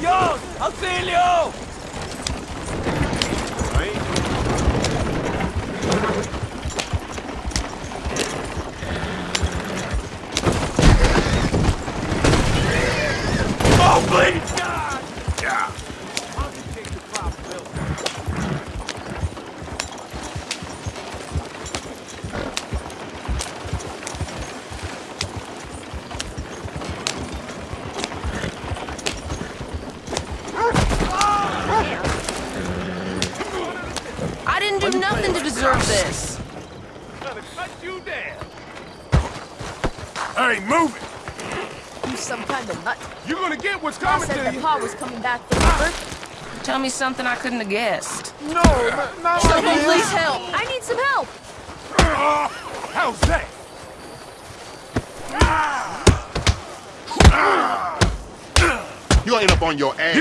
¡Dios! ¡Auxilio! Ahí. ¡Oh, please! deserve this. Gonna cut you down. Hey, move it! You some kind of nut. You're gonna get what's coming I said to you. Pa was coming back for ah. Tell me something I couldn't have guessed. No, not, not Someone like please help. I need some help. Uh, how's that? You end up on your ass.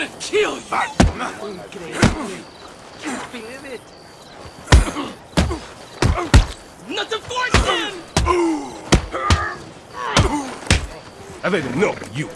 Gonna kill you! Nothing for it! I've had enough of you.